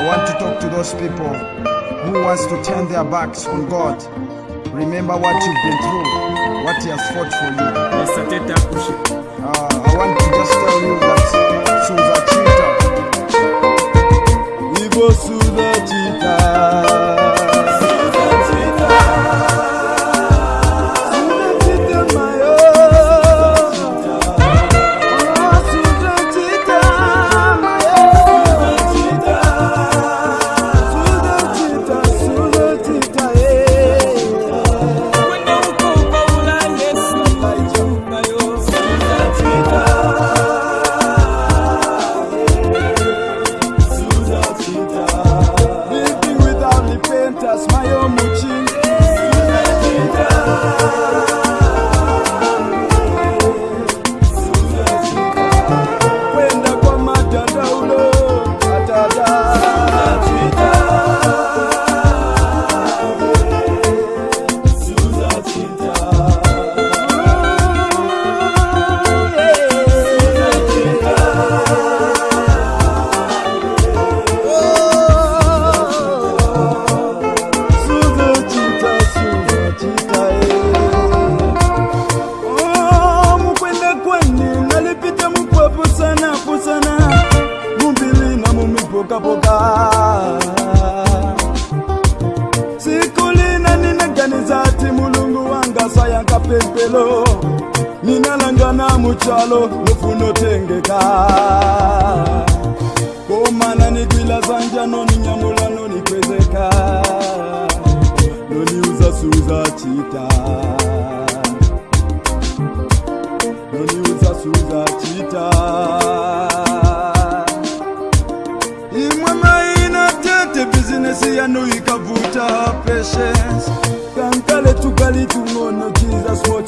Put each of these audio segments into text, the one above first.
I want to talk to those people who wants to turn their backs on God. Remember what you've been through, what He has fought for you. mulungu wanga sayaka pempelo ninalangana muchalo nofunotengeka komana nikwila zanja noninyamula nonikwezeka noniuza suza chita noniuza suza chita imwe maina tete bizinesi yanoikavuta patience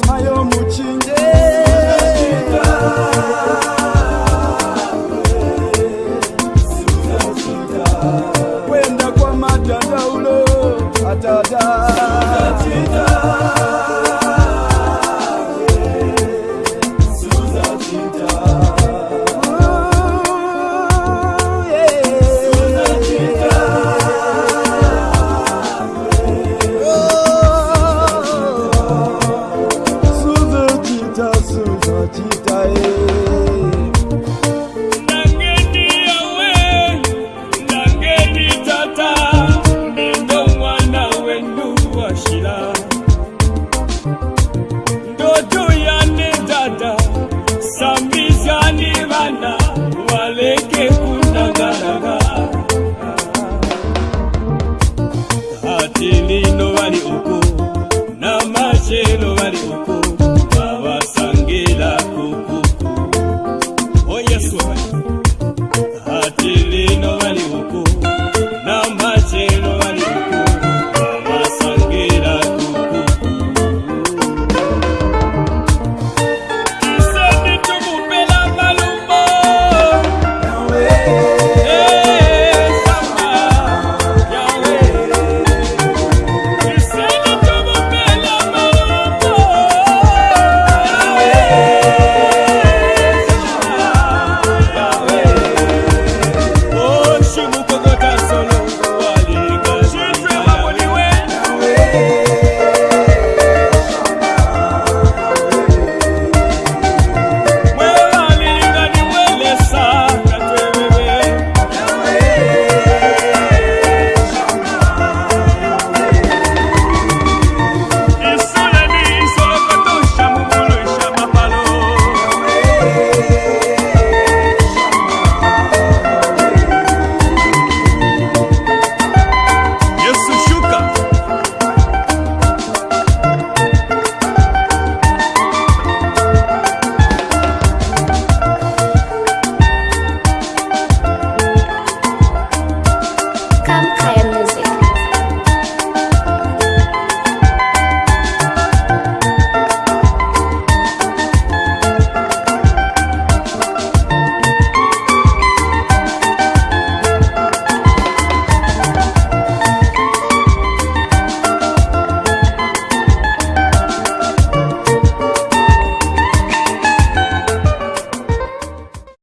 plasma yomuchinje kwenda kwa matandaulo atada